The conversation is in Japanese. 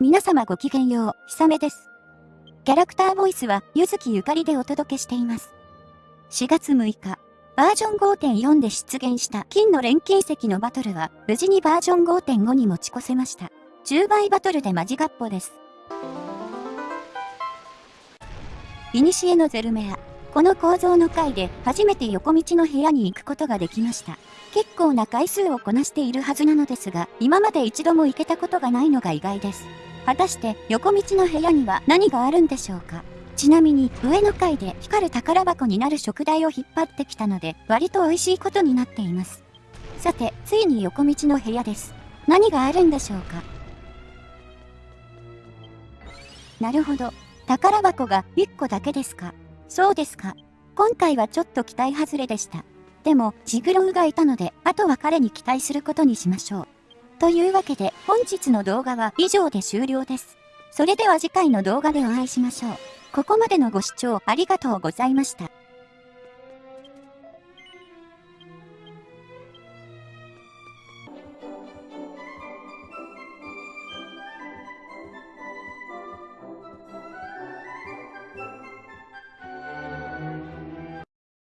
皆様ごきげんよう、ひさめです。キャラクターボイスは、ゆずきゆかりでお届けしています。4月6日、バージョン5.4で出現した金の錬金石のバトルは、無事にバージョン5.5に持ち越せました。10倍バトルでマジガッポです。いにしえのゼルメア。この構造の回で初めて横道の部屋に行くことができました。結構な回数をこなしているはずなのですが、今まで一度も行けたことがないのが意外です。果たして横道の部屋には何があるんでしょうか？ちなみに上の階で光る宝箱になる食材を引っ張ってきたので割と美味しいことになっています。さて、ついに横道の部屋です。何があるんでしょうか？なるほど。宝箱が1個だけですか？そうですか。今回はちょっと期待外れでした。でも、ジグロウがいたので、あとは彼に期待することにしましょう。というわけで、本日の動画は以上で終了です。それでは次回の動画でお会いしましょう。ここまでのご視聴ありがとうございました。